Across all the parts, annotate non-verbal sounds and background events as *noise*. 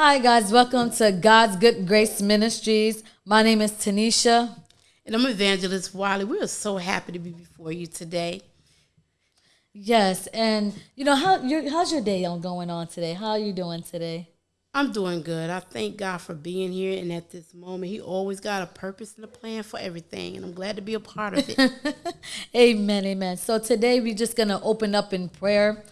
Hi, guys. Welcome to God's Good Grace Ministries. My name is Tanisha. And I'm Evangelist Wiley. We are so happy to be before you today. Yes, and you know how your how's your day going on today? How are you doing today? I'm doing good. I thank God for being here and at this moment. He always got a purpose and a plan for everything, and I'm glad to be a part of it. *laughs* amen, amen. So today we're just gonna open up in prayer.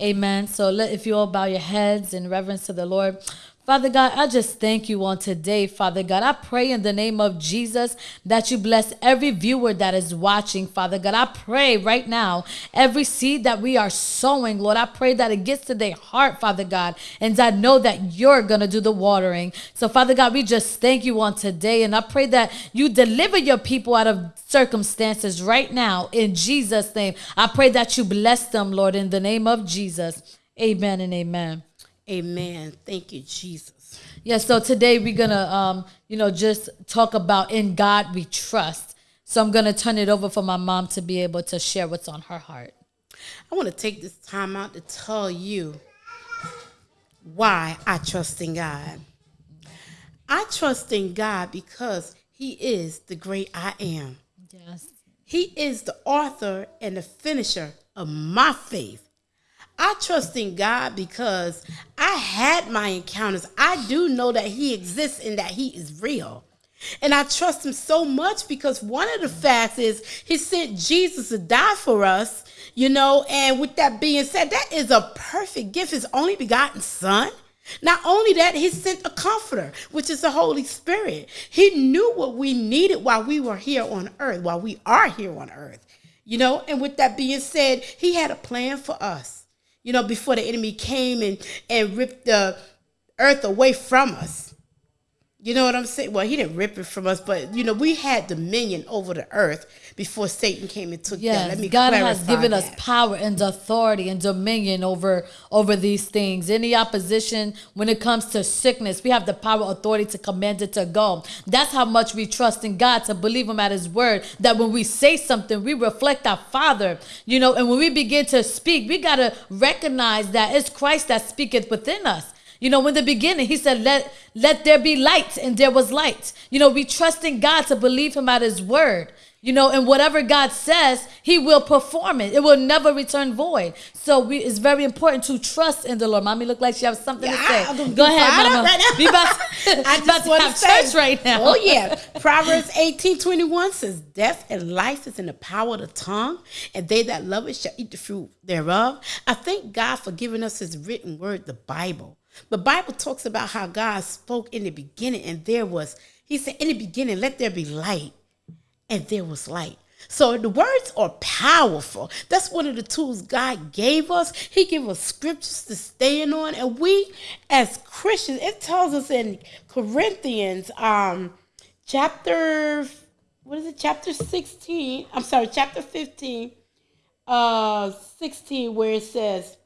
Amen. So let if you all bow your heads in reverence to the Lord. Father God, I just thank you on today, Father God. I pray in the name of Jesus that you bless every viewer that is watching, Father God. I pray right now, every seed that we are sowing, Lord, I pray that it gets to their heart, Father God, and I know that you're going to do the watering. So, Father God, we just thank you on today, and I pray that you deliver your people out of circumstances right now in Jesus' name. I pray that you bless them, Lord, in the name of Jesus. Amen and amen. Amen. Thank you, Jesus. Yeah, so today we're going to, um, you know, just talk about in God we trust. So I'm going to turn it over for my mom to be able to share what's on her heart. I want to take this time out to tell you why I trust in God. I trust in God because He is the great I am. Yes. He is the author and the finisher of my faith. I trust in God because I had my encounters. I do know that He exists and that He is real. And I trust Him so much because one of the facts is He sent Jesus to die for us, you know. And with that being said, that is a perfect gift, His only begotten Son. Not only that, He sent a comforter, which is the Holy Spirit. He knew what we needed while we were here on earth, while we are here on earth, you know. And with that being said, He had a plan for us you know, before the enemy came and, and ripped the earth away from us. You know what I'm saying? Well, he didn't rip it from us, but you know, we had dominion over the earth before Satan came and took yes, that. Let me God has given that. us power and authority and dominion over over these things. Any opposition when it comes to sickness, we have the power authority to command it to go. That's how much we trust in God to believe him at his word. That when we say something, we reflect our Father. You know, and when we begin to speak, we gotta recognize that it's Christ that speaketh within us. You know, in the beginning, he said, let, let there be light, and there was light. You know, we trust in God to believe him at his word. You know, and whatever God says, He will perform it. It will never return void. So we, it's very important to trust in the Lord. Mommy look like she has something yeah, to say. Go ahead, Mama. Right. We about, *laughs* *laughs* I just about to want have to say, church right now. Oh yeah, *laughs* Proverbs eighteen twenty one says, "Death and life is in the power of the tongue, and they that love it shall eat the fruit thereof." I thank God for giving us His written word, the Bible. The Bible talks about how God spoke in the beginning, and there was, He said, in the beginning, let there be light, and there was light. So the words are powerful. That's one of the tools God gave us. He gave us scriptures to stand on. And we as Christians, it tells us in Corinthians, um, chapter what is it, chapter 16? I'm sorry, chapter 15, uh 16, where it says,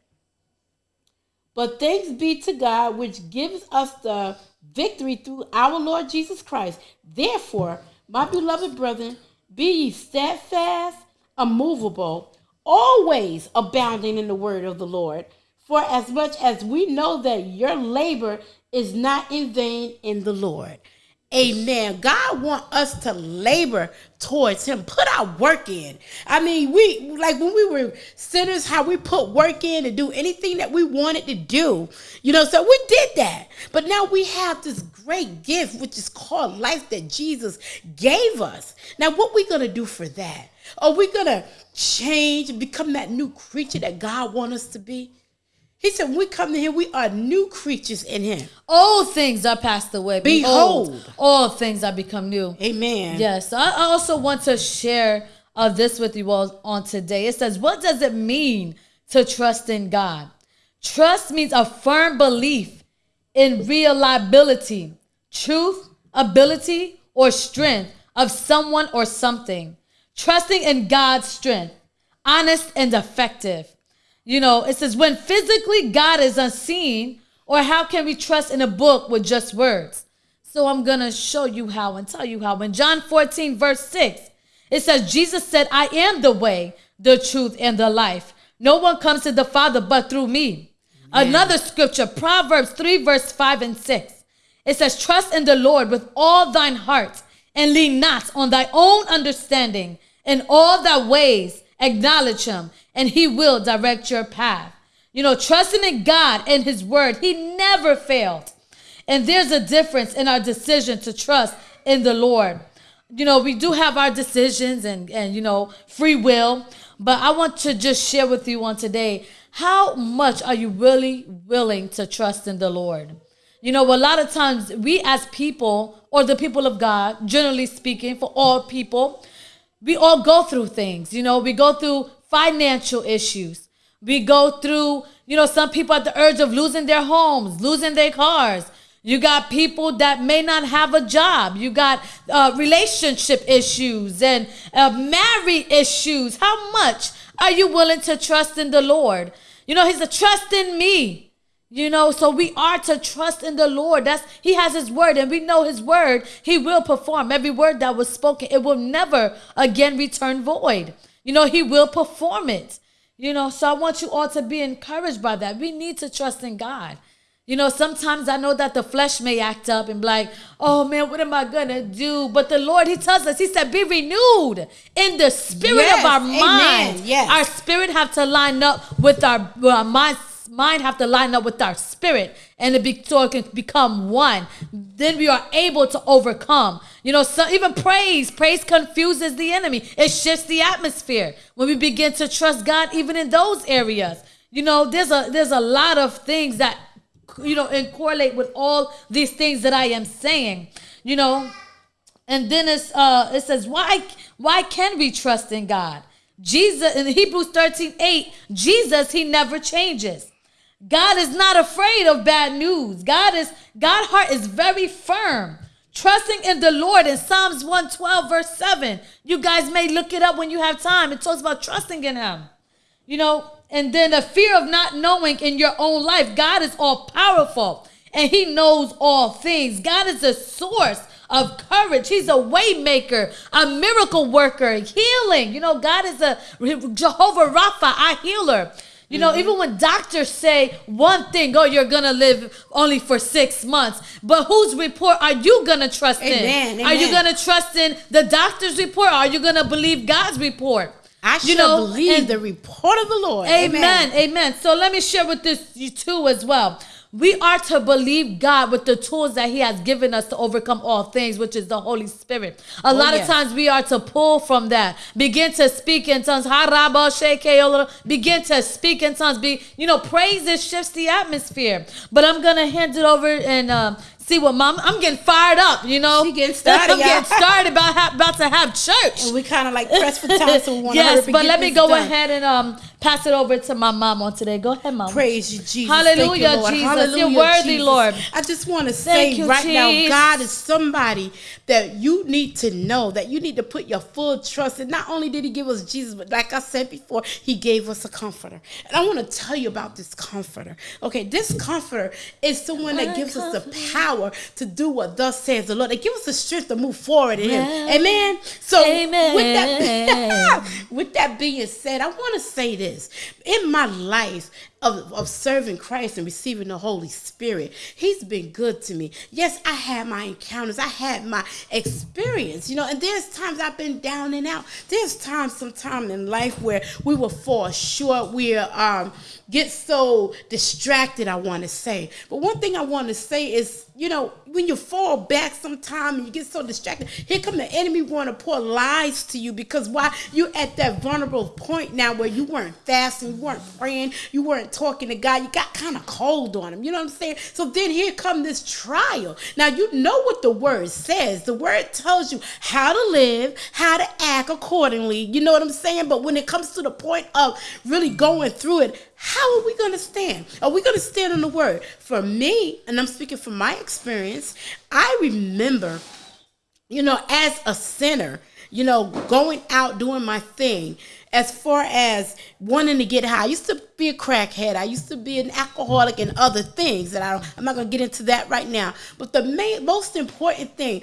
but thanks be to God, which gives us the victory through our Lord Jesus Christ. Therefore, my beloved brethren, be ye steadfast, immovable, always abounding in the word of the Lord. For as much as we know that your labor is not in vain in the Lord. Amen. God want us to labor towards him. Put our work in. I mean, we like when we were sinners, how we put work in to do anything that we wanted to do. You know, so we did that. But now we have this great gift, which is called life that Jesus gave us. Now, what we gonna do for that? Are we gonna change and become that new creature that God wants us to be? He said, when we come to him, we are new creatures in him. All things are passed away. Behold, Behold all things are become new. Amen. Yes. I also want to share uh, this with you all on today. It says, what does it mean to trust in God? Trust means a firm belief in reliability, truth, ability, or strength of someone or something. Trusting in God's strength, honest and effective. You know, it says, when physically God is unseen, or how can we trust in a book with just words? So I'm going to show you how and tell you how. In John 14, verse 6, it says, Jesus said, I am the way, the truth, and the life. No one comes to the Father but through me. Another scripture, Proverbs 3, verse 5 and 6. It says, Trust in the Lord with all thine heart and lean not on thy own understanding. In all thy ways, acknowledge him, and he will direct your path. You know, trusting in God and his word, he never failed. And there's a difference in our decision to trust in the Lord. You know, we do have our decisions and, and you know, free will, but I want to just share with you on today how much are you really willing to trust in the Lord? You know, a lot of times we as people, or the people of God, generally speaking, for all people, we all go through things. You know, we go through financial issues. We go through, you know, some people at the urge of losing their homes, losing their cars. You got people that may not have a job. You got uh, relationship issues and uh, married issues. How much are you willing to trust in the Lord? You know, He's a trust in me. You know, so we are to trust in the Lord. That's He has His word, and we know His word. He will perform every word that was spoken. It will never again return void. You know, He will perform it. You know, so I want you all to be encouraged by that. We need to trust in God. You know, sometimes I know that the flesh may act up and be like, oh man, what am I gonna do? But the Lord, He tells us, He said, be renewed in the spirit yes, of our amen. mind. Yes. Our spirit have to line up with our, our mind mind have to line up with our spirit and it be, so it can become one. Then we are able to overcome. You know, so even praise, praise confuses the enemy. It shifts the atmosphere when we begin to trust God, even in those areas. You know, there's a there's a lot of things that you know and correlate with all these things that I am saying. You know, and then it's uh it says why why can we trust in God? Jesus in Hebrews 13, 8, Jesus, he never changes. God is not afraid of bad news. God is God's heart is very firm. Trusting in the Lord in Psalms 112, verse 7. You guys may look it up when you have time. It talks about trusting in Him. You know, and then the fear of not knowing in your own life. God is all powerful and He knows all things. God is a source of courage. He's a waymaker, a miracle worker, healing. You know, God is a Jehovah Rapha, our healer. You know, mm-hmm. even when doctors say one thing, oh, you're gonna live only for six months, but whose report are you gonna trust Amen. in? Amen. Are you gonna trust in the doctor's report? Or are you gonna believe God's report? I you shall know, believe the report of the Lord. Amen. Amen. Amen. So let me share with this you too as well. We are to believe God with the tools that He has given us to overcome all things, which is the Holy Spirit. A oh, lot of times we are to pull from that. Begin to speak in tongues. Begin to speak in tongues. Be you know, praise it shifts the atmosphere. But I'm gonna hand it over and um, See what mom? I'm getting fired up. You know, she getting started. I'm getting started about ha- about to have church. And we kind of like press for time, so we want yes. but let me go done. ahead and um pass it over to my mom on today. Go ahead, mom. Praise you, Jesus. Hallelujah, you, Jesus. Hallelujah, You're worthy, Jesus. Lord. I just want to say you, right Jesus. now, God is somebody that you need to know that you need to put your full trust in. Not only did He give us Jesus, but like I said before, He gave us a comforter. And I want to tell you about this comforter. Okay, this comforter is someone that gives us the power to do what thus says the Lord. They give us the strength to move forward in Him. Amen. So Amen. with that *laughs* with that being said, I want to say this. In my life of, of serving Christ and receiving the Holy Spirit, He's been good to me. Yes, I had my encounters, I had my experience, you know, and there's times I've been down and out. There's times, sometime in life where we will fall short, we um, get so distracted, I want to say. But one thing I want to say is, you know, when you fall back sometime and you get so distracted, here come the enemy want to pour lies to you because why you at that vulnerable point now where you weren't fasting, you weren't praying, you weren't talking to God, you got kind of cold on him. You know what I'm saying? So then here come this trial. Now you know what the word says. The word tells you how to live, how to act accordingly. You know what I'm saying? But when it comes to the point of really going through it, how are we going to stand? Are we going to stand on the word? For me, and I'm speaking from my experience, I remember, you know, as a sinner, you know, going out doing my thing. As far as wanting to get high, I used to be a crackhead. I used to be an alcoholic and other things that I don't, I'm not going to get into that right now. But the main, most important thing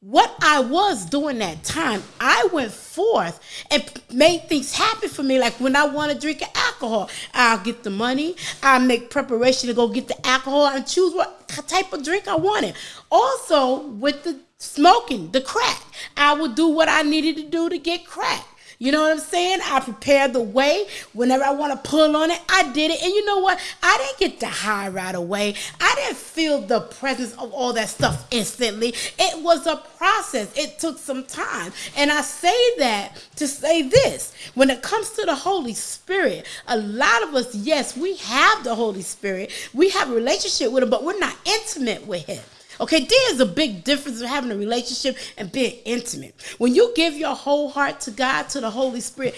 what I was doing that time, I went forth and made things happen for me. Like when I want to drink alcohol, I'll get the money, I'll make preparation to go get the alcohol and choose what type of drink I wanted. Also, with the smoking, the crack, I would do what I needed to do to get crack. You know what I'm saying? I prepared the way. Whenever I want to pull on it, I did it. And you know what? I didn't get the high right away. I didn't feel the presence of all that stuff instantly. It was a process. It took some time. And I say that to say this. When it comes to the Holy Spirit, a lot of us, yes, we have the Holy Spirit. We have a relationship with him, but we're not intimate with him. Okay, there's a big difference of having a relationship and being intimate. When you give your whole heart to God, to the Holy Spirit,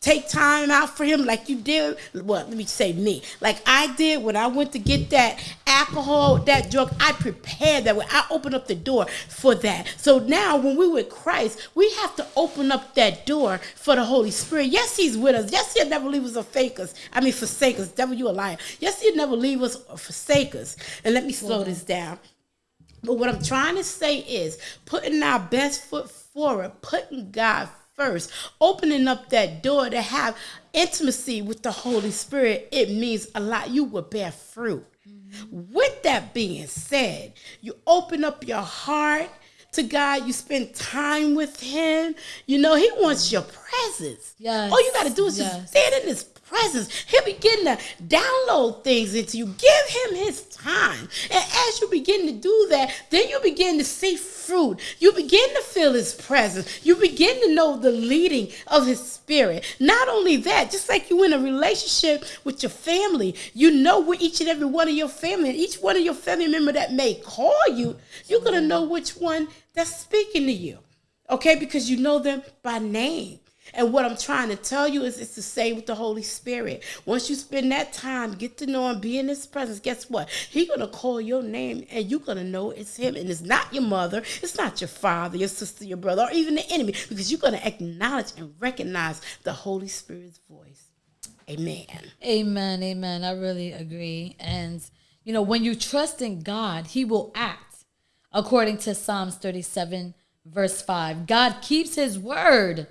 take time out for him like you did well let me say me. Like i did when i went to get that alcohol that drug i prepared that way. I opened up the door for that. So now when we're with christ we have to open up that door for the holy spirit. Yes he's with us. Yes he'll never leave us or fake us. I mean forsake us. Devil you a liar. Yes he'll never leave us or forsake us. And let me slow this down but what I'm trying to say is putting our best foot forward, putting God first, opening up that door to have intimacy with the Holy Spirit, it means a lot. You will bear fruit. Mm-hmm. With that being said, you open up your heart to God, you spend time with Him. You know, He wants your presence. Yes. All you got to do is yes. just stand in His presence. He'll begin to download things into you. Give him his time. And as you begin to do that, then you begin to see fruit. You begin to feel his presence. You begin to know the leading of his spirit. Not only that, just like you in a relationship with your family, you know where each and every one of your family, each one of your family member that may call you, you're going to know which one that's speaking to you. Okay, because you know them by name. And what I'm trying to tell you is it's the same with the Holy Spirit. Once you spend that time, get to know him, be in his presence, guess what? He's gonna call your name and you're gonna know it's him. And it's not your mother, it's not your father, your sister, your brother, or even the enemy, because you're gonna acknowledge and recognize the Holy Spirit's voice. Amen. Amen. Amen. I really agree. And you know, when you trust in God, he will act according to Psalms 37, verse 5. God keeps his word.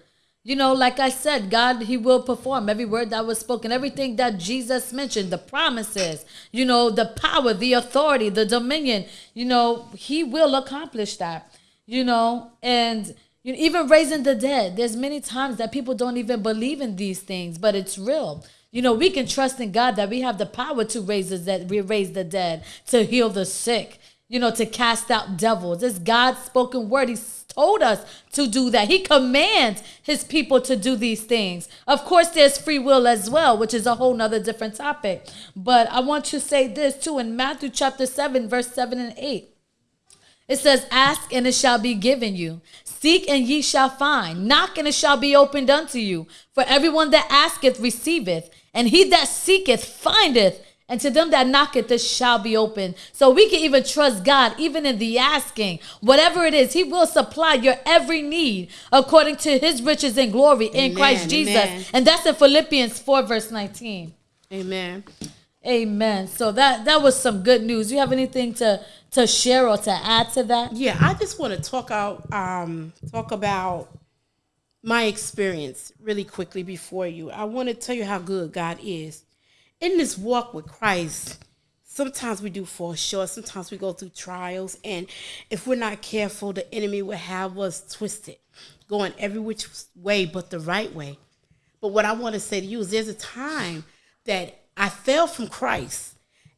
You know, like I said, God, He will perform every word that was spoken, everything that Jesus mentioned, the promises, you know, the power, the authority, the dominion, you know, He will accomplish that, you know, and you know, even raising the dead. There's many times that people don't even believe in these things, but it's real. You know, we can trust in God that we have the power to raise the dead, we raise the dead, to heal the sick, you know, to cast out devils. It's God's spoken word. He's told us to do that. He commands his people to do these things. Of course, there's free will as well, which is a whole nother different topic. But I want to say this too in Matthew chapter 7, verse 7 and 8. It says, Ask and it shall be given you. Seek and ye shall find. Knock and it shall be opened unto you. For everyone that asketh receiveth, and he that seeketh findeth, and to them that knocketh, this shall be open. So we can even trust God, even in the asking. Whatever it is, He will supply your every need according to His riches and glory in amen, Christ Jesus. Amen. And that's in Philippians 4, verse 19. Amen. Amen. So that that was some good news. You have anything to to share or to add to that? Yeah, I just want to talk out um talk about my experience really quickly before you. I want to tell you how good God is in this walk with Christ, sometimes we do fall short. Sometimes we go through trials. And if we're not careful, the enemy will have us twisted, going every which way but the right way. But what I want to say to you is there's a time that I fell from Christ.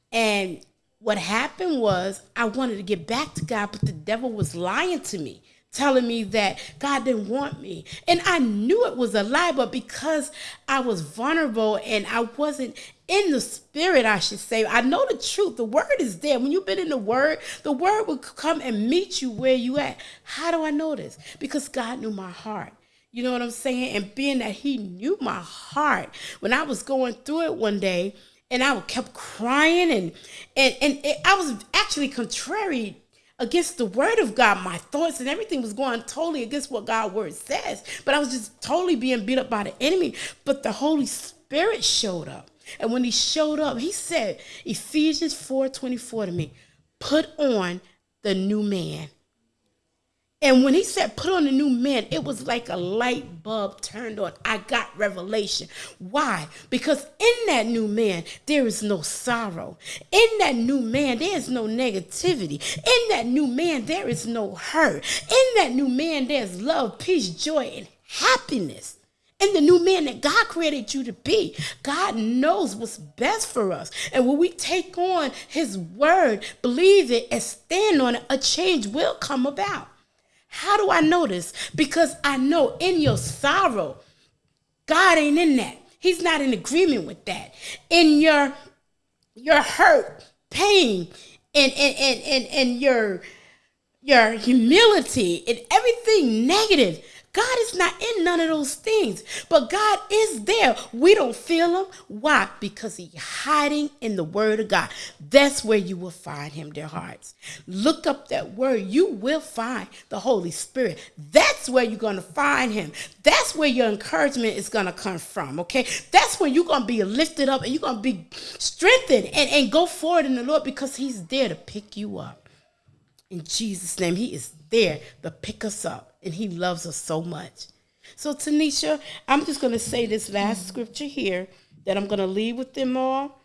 And what happened was I wanted to get back to God, but the devil was lying to me telling me that God didn't want me. And I knew it was a lie, but because I was vulnerable and I wasn't in the spirit, I should say, I know the truth. The word is there. When you've been in the word, the word will come and meet you where you at. How do I know this? Because God knew my heart. You know what I'm saying? And being that he knew my heart, when I was going through it one day, and I kept crying and and and it, I was actually contrary against the word of God. My thoughts and everything was going totally against what God's word says. But I was just totally being beat up by the enemy. But the Holy Spirit showed up. And when he showed up, he said, Ephesians 4 24 to me, put on the new man. And when he said, put on the new man, it was like a light bulb turned on. I got revelation. Why? Because in that new man, there is no sorrow. In that new man, there is no negativity. In that new man, there is no hurt. In that new man, there's love, peace, joy, and happiness. In the new man that God created you to be, God knows what's best for us. And when we take on his word, believe it, and stand on it, a change will come about. How do I know this? Because I know in your sorrow, God ain't in that. He's not in agreement with that. In your your hurt, pain, and and and and, and your your humility and everything negative, God is not in none of those things, but God is there. We don't feel him. Why? Because he's hiding in the word of God. That's where you will find him, dear hearts. Look up that word. You will find the Holy Spirit. That's where you're going to find him. That's where your encouragement is going to come from, okay? That's when you're going to be lifted up and you're going to be strengthened and, and go forward in the Lord because he's there to pick you up. In Jesus' name, he is there to pick us up and he loves us so much. So, Tanisha, I'm just going to say this last mm-hmm. scripture here that I'm going to leave with them all.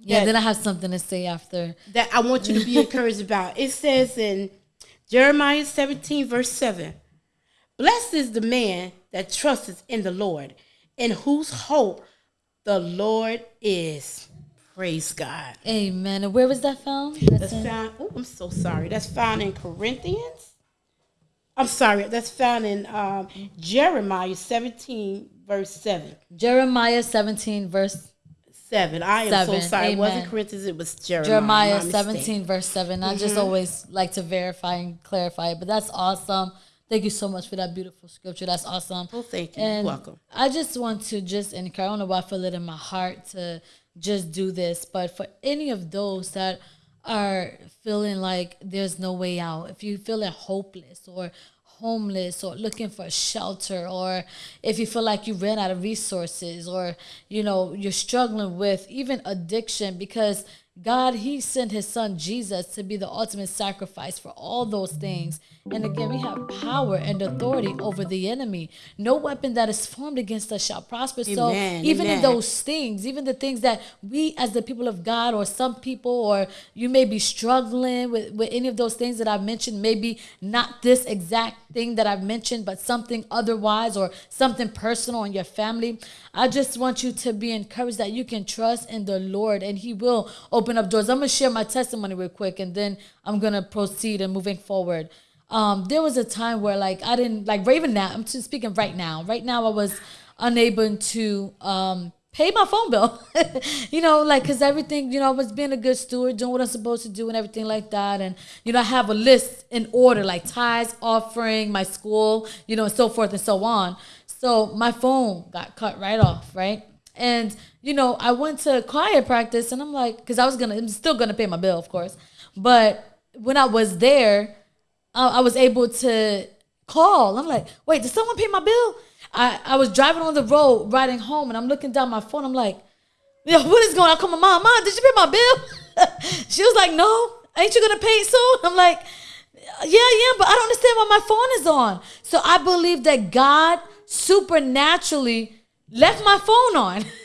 Yeah, then I have something to say after. That I want you to be encouraged *laughs* about. It says in Jeremiah 17, verse 7 Blessed is the man that trusts in the Lord, in whose hope the Lord is. Praise God. Amen. And where was that found? That's, That's found. Oh, I'm so sorry. That's found in Corinthians. I'm sorry, that's found in um, Jeremiah 17, verse 7. Jeremiah 17, verse 7. I am seven. so sorry. Amen. It wasn't Corinthians, it was Jeremiah. Jeremiah 17, verse 7. Mm-hmm. I just mm-hmm. always like to verify and clarify it, but that's awesome. Thank you so much for that beautiful scripture. That's awesome. Well, thank you. And welcome. I just want to just encourage, I don't know why I feel it in my heart to just do this, but for any of those that are feeling like there's no way out, if you feel like hopeless or homeless or looking for shelter or if you feel like you ran out of resources or you know you're struggling with even addiction because God, He sent His Son Jesus to be the ultimate sacrifice for all those things. And again, we have power and authority over the enemy. No weapon that is formed against us shall prosper. Amen, so even amen. in those things, even the things that we as the people of God or some people or you may be struggling with, with any of those things that I've mentioned, maybe not this exact thing that I've mentioned, but something otherwise or something personal in your family. I just want you to be encouraged that you can trust in the Lord and He will open up doors. I'm gonna share my testimony real quick and then I'm gonna proceed and moving forward um, there was a time where like I didn't like Raven now. I'm speaking right now. Right now, I was unable to um, pay my phone bill. *laughs* you know, like because everything, you know, I was being a good steward, doing what I'm supposed to do, and everything like that. And you know, I have a list in order, like tithes, offering, my school, you know, and so forth and so on. So my phone got cut right off, right? And you know, I went to choir practice, and I'm like, because I was gonna, I'm still gonna pay my bill, of course, but when I was there I was able to call. I'm like, wait, did someone pay my bill? I, I was driving on the road, riding home, and I'm looking down my phone. I'm like, yo, what is going on? I call my mom, mom, did you pay my bill? *laughs* she was like, no, ain't you gonna pay it soon? I'm like, yeah, yeah, but I don't understand why my phone is on. So I believe that God supernaturally left my phone on. *laughs*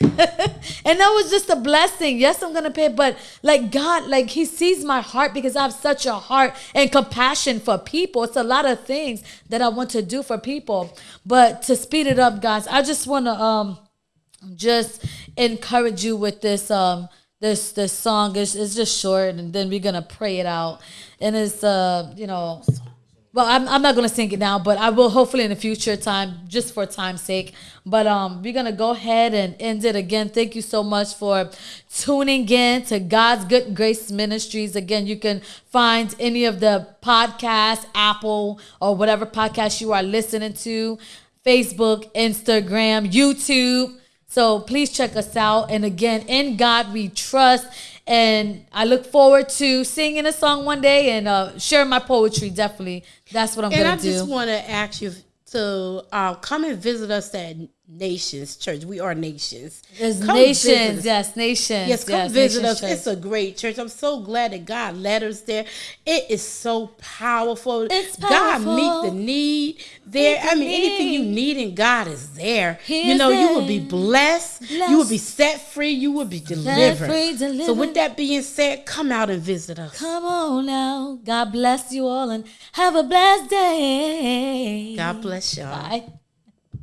and that was just a blessing. Yes, I'm going to pay, but like God, like He sees my heart because I have such a heart and compassion for people. It's a lot of things that I want to do for people. But to speed it up, guys, I just want to um just encourage you with this um this this song. It's, it's just short and then we're going to pray it out. And it's uh, you know, well I'm, I'm not gonna sing it now but i will hopefully in the future time just for time's sake. But um we're gonna go ahead and end it again. Thank you so much for tuning in to god's good grace ministries. Again you can find any of the podcast apple or whatever podcast you are listening to facebook instagram youtube. So please check us out. And again in god we trust and I look forward to singing a song one day and uh, sharing my poetry. Definitely, that's what I'm and gonna do. And I just want to ask you to uh, come and visit us at Nations Church. We are nations. There's Come nations, yes, nations. Yes, come visit us. Church. It's a great church. I'm so glad that God led us there. It is so powerful. It's powerful. God meet the need there. Meet I mean, anything you need. in God is there. He you know, you will be there. blessed. You will be set free. You will be delivered. free, So, with that being said, come out and visit us. Come on now. God bless you all and have a blessed day. God bless y'all. Bye.